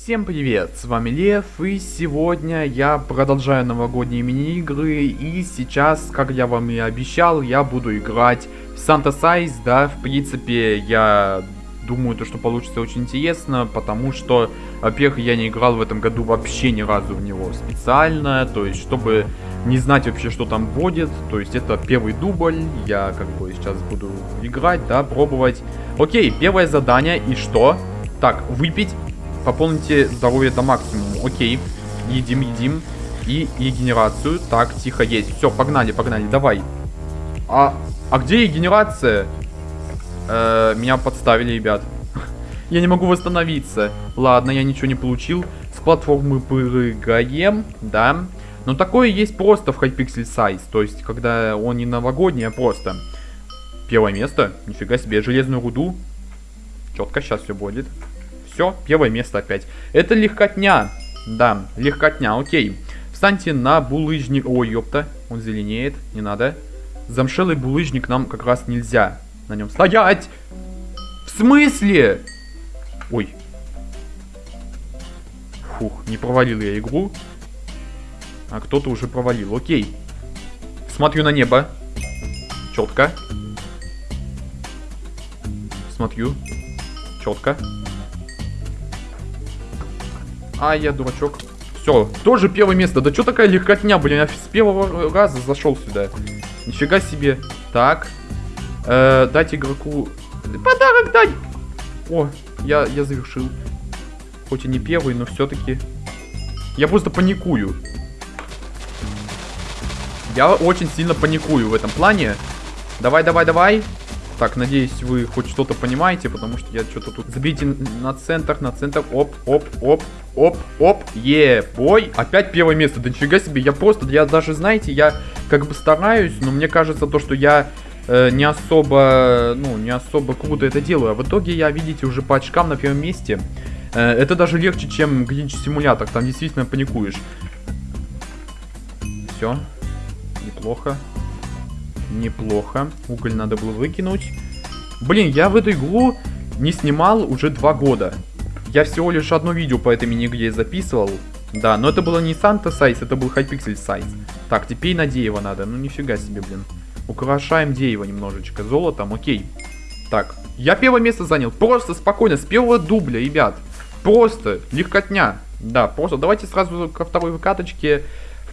Всем привет, с вами Лев, и сегодня я продолжаю новогодние мини-игры, и сейчас, как я вам и обещал, я буду играть в Санта Сайз, да, в принципе, я думаю, то, что получится очень интересно, потому что, во-первых, я не играл в этом году вообще ни разу в него специально, то есть, чтобы не знать вообще, что там будет, то есть, это первый дубль, я, как бы, сейчас буду играть, да, пробовать. Окей, первое задание, и что? Так, выпить Пополните здоровье до максимума. Окей. Едим, едим. И регенерацию. Так, тихо, есть. Все, погнали, погнали. Давай. А, а где регенерация? Э, меня подставили, ребят. я не могу восстановиться. Ладно, я ничего не получил. С платформы прыгаем. Да. Но такое есть просто в Hypixel Size. То есть, когда он не новогодний, а просто. Первое место. Нифига себе. Железную руду. Четко, сейчас все будет. Все, первое место опять. Это легкотня. Да, легкотня, окей. Встаньте на булыжник. Ой, ёпта, он зеленеет, не надо. Замшелый булыжник нам как раз нельзя на нем стоять. В смысле? Ой. Фух, не провалил я игру. А кто-то уже провалил, окей. Смотрю на небо. Четко. Смотрю. Четко. А, я дурачок. Все, тоже первое место. Да что такая легкотня, блин, я с первого раза зашел сюда. Нифига себе. Так. Э, дать игроку... Подарок дай! О, я, я завершил. Хоть и не первый, но все-таки... Я просто паникую. Я очень сильно паникую в этом плане. Давай, давай, давай. Так, надеюсь, вы хоть что-то понимаете, потому что я что-то тут... Забейте на центр, на центр. Оп, оп, оп, оп, оп. Е, бой. Опять первое место. Да нифига себе, я просто, я даже, знаете, я как бы стараюсь, но мне кажется то, что я э, не особо, ну, не особо круто это делаю. А в итоге я, видите, уже по очкам на первом месте. Э, это даже легче, чем Глинч симулятор. Там действительно паникуешь. Все. Неплохо. Неплохо. Уголь надо было выкинуть. Блин, я в эту игру не снимал уже два года. Я всего лишь одно видео по этой мини-игре записывал. Да, но это было не Санта Сайз, это был Hypixel Сайз. Так, теперь на дерево надо. Ну, нифига себе, блин. Украшаем дерево немножечко золотом, окей. Так, я первое место занял. Просто спокойно, с первого дубля, ребят. Просто, легкотня. Да, просто давайте сразу ко второй выкаточке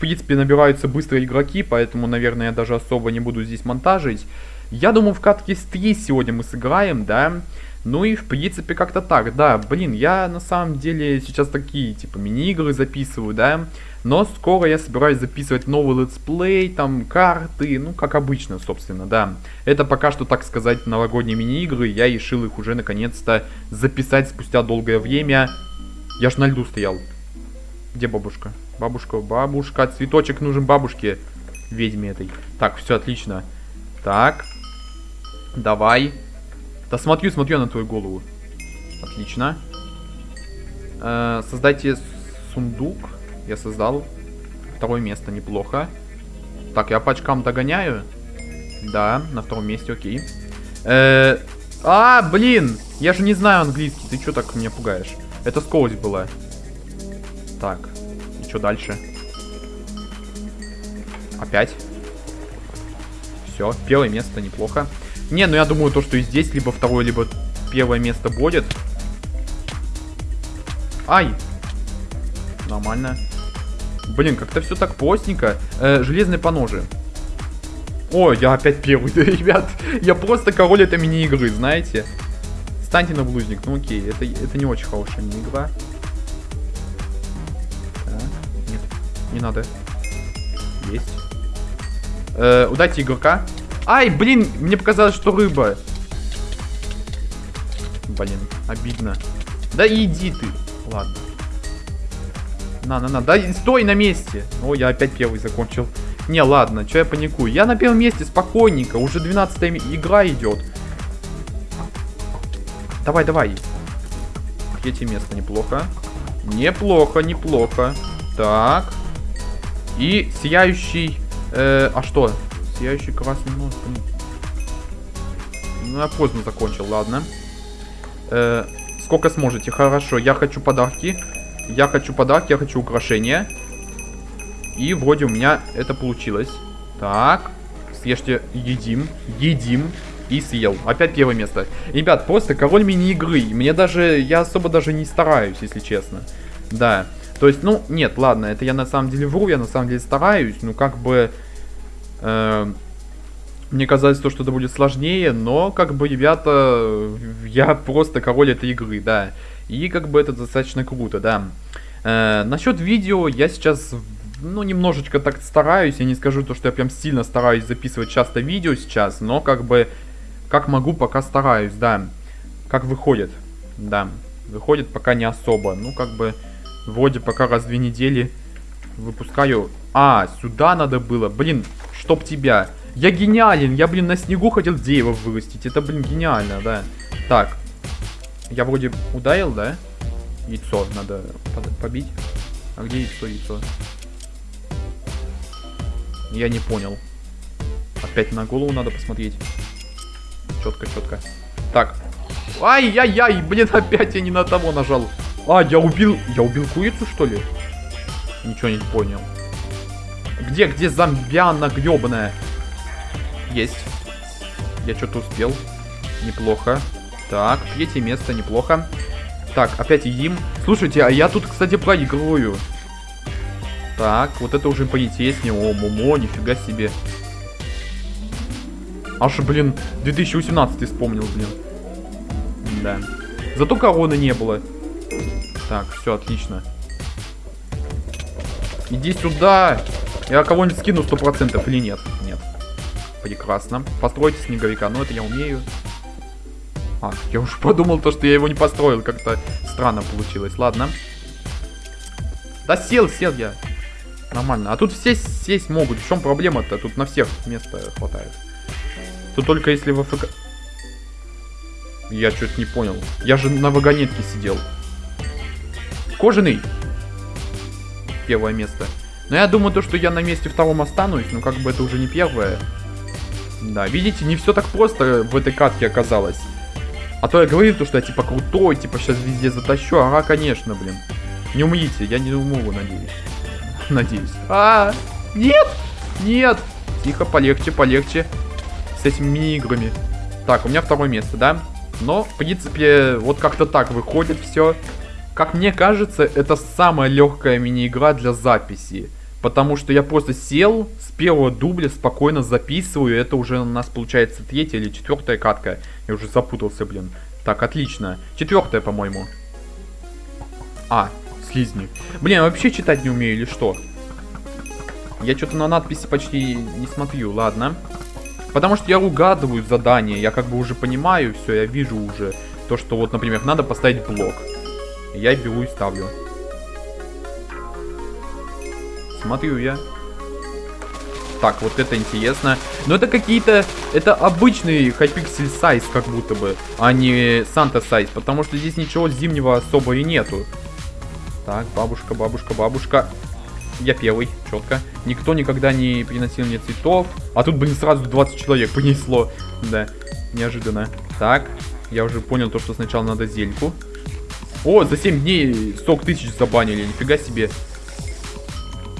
принципе, набираются быстрые игроки, поэтому, наверное, я даже особо не буду здесь монтажить. Я думаю, в катке с 3 сегодня мы сыграем, да. Ну и, в принципе, как-то так, да. Блин, я на самом деле сейчас такие, типа, мини-игры записываю, да. Но скоро я собираюсь записывать новый летсплей, там, карты, ну, как обычно, собственно, да. Это пока что, так сказать, новогодние мини-игры. Я решил их уже, наконец-то, записать спустя долгое время. Я ж на льду стоял. Где бабушка? Бабушка, бабушка, цветочек нужен бабушке, ведьме этой. Так, все отлично. Так, давай. Да смотрю, смотрю на твою голову. Отлично. Э, создайте сундук. Я создал. Второе место, неплохо. Так, я по очкам догоняю. Да, на втором месте, окей. Э, а, блин! Я же не знаю английский. Ты что так меня пугаешь? Это скорость была. Так, и что дальше? Опять. Все, первое место, неплохо. Не, ну я думаю, то, что и здесь либо второе, либо первое место будет. Ай! Нормально. Блин, как-то все так постненько. Э, железные поножи. О, я опять первый, ребят. Я просто король этой мини-игры, знаете. Станьте на блузник. Ну окей, это, это не очень хорошая мини-игра. Не надо. Есть. Э, удайте игрока. Ай, блин, мне показалось, что рыба. Блин, обидно. Да иди ты. Ладно. На, на, на. Да стой на месте. О, я опять первый закончил. Не, ладно, что я паникую. Я на первом месте спокойненько. Уже 12 игра идет. Давай, давай. Третье место, неплохо. Неплохо, неплохо. Так. И сияющий... Э, а что? Сияющий красный нос. Ну, я поздно закончил, ладно. Э, Сколько сможете. Хорошо, я хочу подарки. Я хочу подарки, я хочу украшения. И вроде у меня это получилось. Так. Съешьте, едим, едим. И съел. Опять первое место. Ребят, просто король мини-игры. Мне даже, я особо даже не стараюсь, если честно. Да. То есть, ну, нет, ладно, это я на самом деле вру, я на самом деле стараюсь. Ну, как бы... Э, мне казалось, то, что это будет сложнее, но, как бы, ребята, я просто король этой игры, да. И, как бы, это достаточно круто, да. Э, насчет видео я сейчас ну, немножечко так стараюсь. Я не скажу то, что я прям сильно стараюсь записывать часто видео сейчас, но как бы, как могу, пока стараюсь, да. Как выходит, да. Выходит пока не особо. Ну, как бы, вроде пока раз в две недели выпускаю. А, сюда надо было. Блин, чтоб тебя. Я гениален. Я, блин, на снегу хотел дерево вырастить. Это, блин, гениально, да. Так. Я вроде ударил, да? Яйцо надо побить. А где яйцо, яйцо? Я не понял. Опять на голову надо посмотреть. Четко, четко. Так. Ай-яй-яй, блин, опять я не на того нажал. А, я убил... Я убил курицу, что ли? Ничего не понял. Где, где зомбиана гребаная? Есть. Я что-то успел. Неплохо. Так, третье место, неплохо. Так, опять едим. Слушайте, а я тут, кстати, проигрываю. Так, вот это уже поинтереснее. О, Момо, нифига себе. Аж, блин, 2018 вспомнил, блин. Да. Зато короны не было. Так, все, отлично. Иди сюда. Я кого-нибудь скину 100% или нет? Нет. Прекрасно. Постройте снеговика. Ну, это я умею. А, я уж подумал то, что я его не построил. Как-то странно получилось. Ладно. Да сел, сел я. Нормально. А тут все сесть могут. В чем проблема-то? Тут на всех места хватает. Тут только если в АФК... Я что-то не понял. Я же на вагонетке сидел. Кожаный. Первое место. Но я думаю, то, что я на месте втором останусь. Но как бы это уже не первое. Да, видите, не все так просто в этой катке оказалось. А то я говорил, то, что я типа крутой, типа сейчас везде затащу. Ага, конечно, блин. Не умрите, я не умру, надеюсь. надеюсь. А, нет, нет. Тихо, полегче, полегче. С этими мини-играми. Так, у меня второе место, да? Но, в принципе, вот как-то так выходит все. Как мне кажется, это самая легкая мини-игра для записи. Потому что я просто сел с первого дубля, спокойно записываю. Это уже у нас получается третья или четвертая катка. Я уже запутался, блин. Так, отлично. Четвертая, по-моему. А, слизни. Блин, вообще читать не умею или что? Я что-то на надписи почти не смотрю, ладно. Потому что я угадываю задание, я как бы уже понимаю все, я вижу уже то, что вот, например, надо поставить блок. Я беру и ставлю. Смотрю я. Так, вот это интересно. Но это какие-то... Это обычный Hypixel сайз, как будто бы, а не Санта сайз. Потому что здесь ничего зимнего особо и нету. Так, бабушка, бабушка, бабушка. Я первый, четко. Никто никогда не приносил мне цветов. А тут, блин, сразу 20 человек понесло. Да, неожиданно. Так, я уже понял то, что сначала надо зельку. О, за 7 дней 40 тысяч забанили, нифига себе.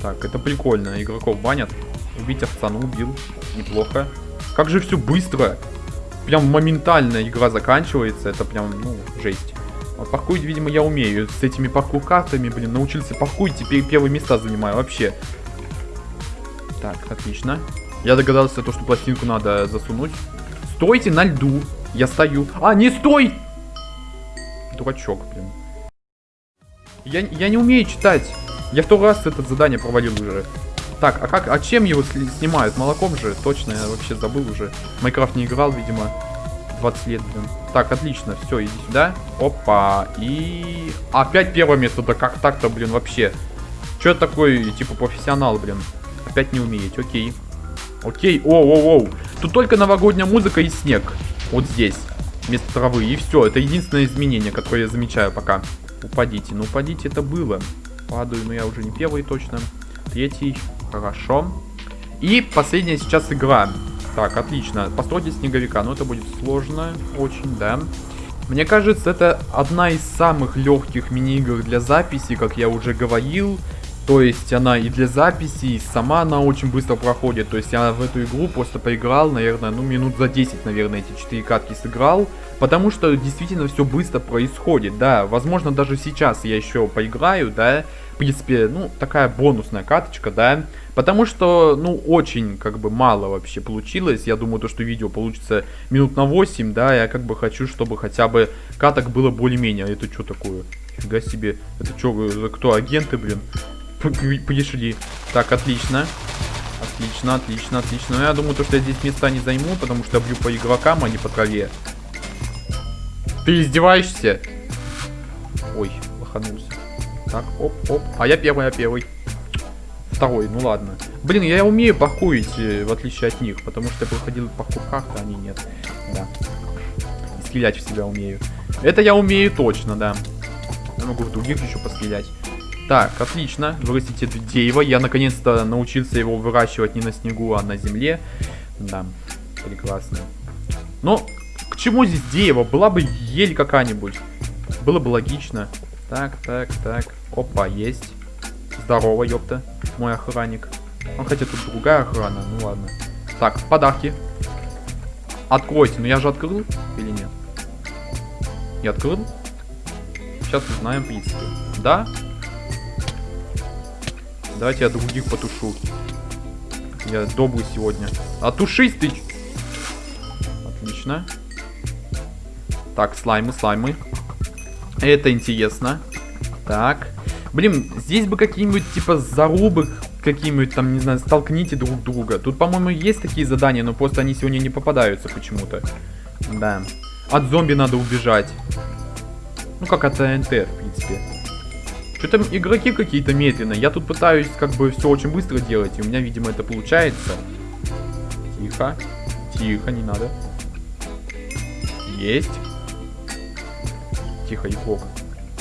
Так, это прикольно, игроков банят. Убить овца, ну убил, неплохо. Как же все быстро. Прям моментально игра заканчивается, это прям, ну, жесть. А паркурить, видимо, я умею. С этими паркур-картами, блин, научился паркурить, теперь первые места занимаю вообще. Так, отлично. Я догадался, то, что пластинку надо засунуть. Стойте на льду. Я стою. А, не стой! Дурачок, блин. Я, я не умею читать. Я второй раз это задание провалил уже. Так, а как, а чем его снимают? Молоком же? Точно, я вообще забыл уже. Майкрафт не играл, видимо. 20 лет, блин. Так, отлично, все, иди сюда. Опа, и... Опять первое место, да как так-то, блин, вообще? Че такой, типа, профессионал, блин? Опять не умеет, окей. Окей, оу-оу-оу. Тут только новогодняя музыка и снег. Вот здесь, вместо травы. И все, это единственное изменение, которое я замечаю пока. Упадите, ну упадите, это было. Падаю, но я уже не первый точно. Третий, хорошо. И последняя сейчас игра. Так, отлично. Постройте снеговика. Но это будет сложно. Очень, да. Мне кажется, это одна из самых легких мини-игр для записи, как я уже говорил. То есть она и для записи, и сама она очень быстро проходит. То есть я в эту игру просто поиграл, наверное, ну минут за 10, наверное, эти 4 катки сыграл. Потому что действительно все быстро происходит, да. Возможно, даже сейчас я еще поиграю, да. В принципе, ну, такая бонусная каточка, да. Потому что, ну, очень, как бы, мало вообще получилось. Я думаю, то, что видео получится минут на 8, да. Я как бы хочу, чтобы хотя бы каток было более-менее. Это что такое? Фига себе. Это что, кто, агенты, блин? Пришли. Так, отлично. Отлично, отлично, отлично. Но я думаю, то, что я здесь места не займу, потому что я бью по игрокам, а не по траве. Ты издеваешься? Ой, лоханулся. Так, оп, оп. А я первый, я первый. Второй, ну ладно. Блин, я умею похуить, э, в отличие от них, потому что я проходил в паркурках, а они нет. Да. Стрелять в себя умею. Это я умею точно, да. Я могу в других еще пострелять. Так, отлично. Вырастите дерево. Я наконец-то научился его выращивать не на снегу, а на земле. Да, прекрасно. Но к чему здесь дерево? Была бы ель какая-нибудь. Было бы логично. Так, так, так. Опа, есть. Здорово, ёпта. Мой охранник. Он хотя тут другая охрана. Ну ладно. Так, подарки. Откройте. Ну я же открыл или нет? Я открыл? Сейчас узнаем, в принципе. Да? Давайте я других потушу. Я добрый сегодня. А тушись ты! Отлично. Так, слаймы, слаймы. Это интересно. Так. Блин, здесь бы какие-нибудь, типа, зарубы какие-нибудь там, не знаю, столкните друг друга. Тут, по-моему, есть такие задания, но просто они сегодня не попадаются почему-то. Да. От зомби надо убежать. Ну, как от ТНТ, в принципе. Что там игроки какие-то медленные. Я тут пытаюсь как бы все очень быстро делать. И у меня, видимо, это получается. Тихо. Тихо, не надо. Есть. Тихо, игрок.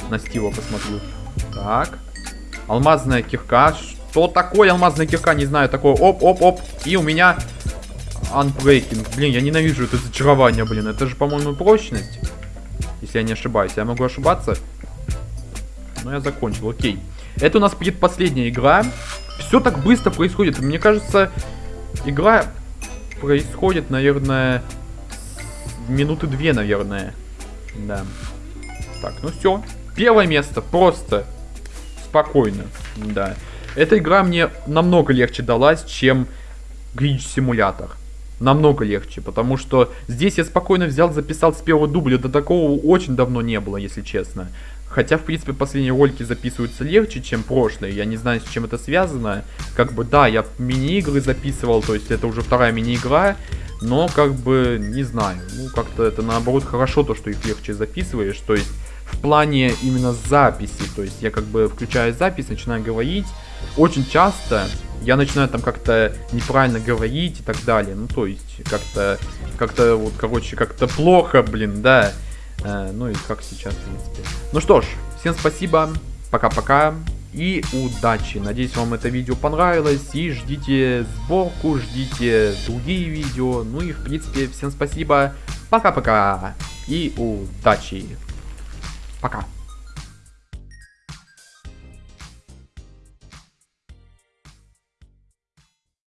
На Стива посмотрю. Так. Алмазная кирка. Что такое алмазная кирка? Не знаю. Такое оп-оп-оп. И у меня Unbreaking. Блин, я ненавижу это зачарование, блин. Это же, по-моему, прочность. Если я не ошибаюсь. Я могу ошибаться. Ну, я закончил, окей. Это у нас предпоследняя игра. Все так быстро происходит. Мне кажется, игра происходит, наверное, минуты две, наверное. Да. Так, ну все. Первое место. Просто спокойно. Да. Эта игра мне намного легче далась, чем Glitch Симулятор. Намного легче, потому что здесь я спокойно взял, записал с первого дубля. До такого очень давно не было, если честно. Хотя, в принципе, последние ролики записываются легче, чем прошлые. Я не знаю, с чем это связано. Как бы, да, я мини-игры записывал, то есть это уже вторая мини-игра. Но, как бы, не знаю. Ну, как-то это, наоборот, хорошо, то, что их легче записываешь. То есть, в плане именно записи. То есть, я как бы включаю запись, начинаю говорить. Очень часто я начинаю там как-то неправильно говорить и так далее. Ну, то есть, как-то, как-то, вот, короче, как-то плохо, блин, да. Э, ну и как сейчас, в принципе. Ну что ж, всем спасибо, пока-пока и удачи. Надеюсь, вам это видео понравилось. И ждите сборку, ждите другие видео. Ну и, в принципе, всем спасибо. Пока-пока. И удачи. Пока.